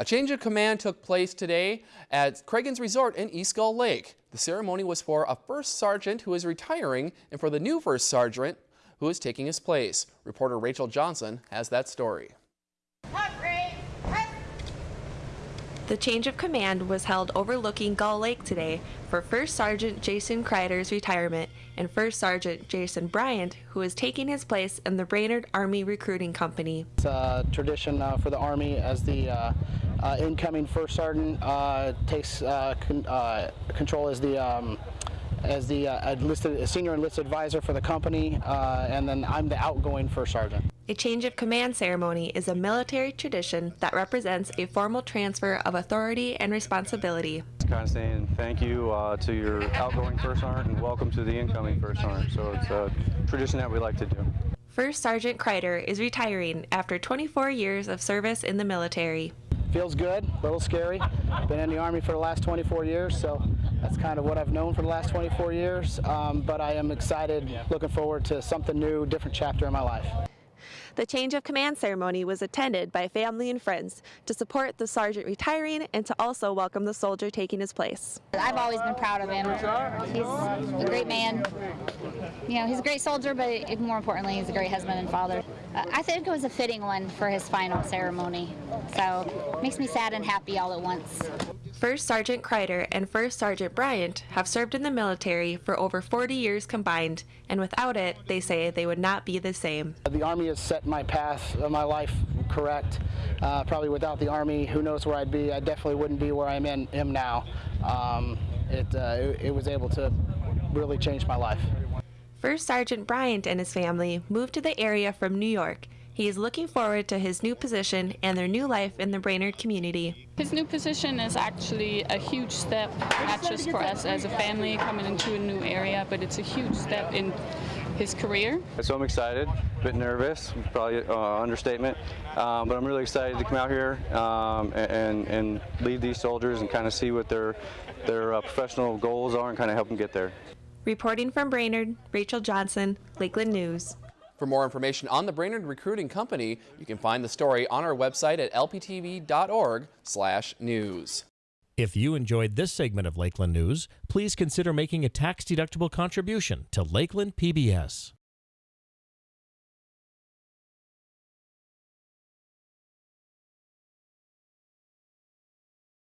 A change of command took place today at Cragun's Resort in East Gull Lake. The ceremony was for a first sergeant who is retiring and for the new first sergeant who is taking his place. Reporter Rachel Johnson has that story. The change of command was held overlooking Gull Lake today for First Sergeant Jason Kreider's retirement and First Sergeant Jason Bryant, who is taking his place in the Brainerd Army Recruiting Company. It's a tradition uh, for the Army as the uh, uh, incoming First Sergeant uh, takes uh, con uh, control as the um, as the enlisted, senior enlisted advisor for the company, and then I'm the outgoing First Sergeant. A change of command ceremony is a military tradition that represents a formal transfer of authority and responsibility. It's kind of saying thank you uh, to your outgoing first sergeant and welcome to the incoming first sergeant. So it's a tradition that we like to do. First Sergeant Kreider is retiring after 24 years of service in the military. Feels good, a little scary. Been in the Army for the last 24 years, so that's kind of what I've known for the last 24 years. Um, but I am excited, looking forward to something new, different chapter in my life. The change of command ceremony was attended by family and friends to support the sergeant retiring and to also welcome the soldier taking his place. I've always been proud of him. He's a great man. You know, he's a great soldier, but more importantly, he's a great husband and father. Uh, I think it was a fitting one for his final ceremony. So makes me sad and happy all at once. First Sergeant Kreider and First Sergeant Bryant have served in the military for over 40 years combined, and without it, they say they would not be the same. The Army has set my path of my life correct. Uh, probably without the Army, who knows where I'd be. I definitely wouldn't be where I'm in am now. Um, it, uh, it, it was able to really change my life. First Sergeant Bryant and his family moved to the area from New York he is looking forward to his new position and their new life in the Brainerd community. His new position is actually a huge step, not just for us as a family coming into a new area, but it's a huge step in his career. So I'm excited, a bit nervous, probably uh, understatement, um, but I'm really excited to come out here um, and, and lead these soldiers and kind of see what their, their uh, professional goals are and kind of help them get there. Reporting from Brainerd, Rachel Johnson, Lakeland News. For more information on the Brainerd Recruiting Company, you can find the story on our website at lptv.org/news. If you enjoyed this segment of Lakeland News, please consider making a tax-deductible contribution to Lakeland PBS.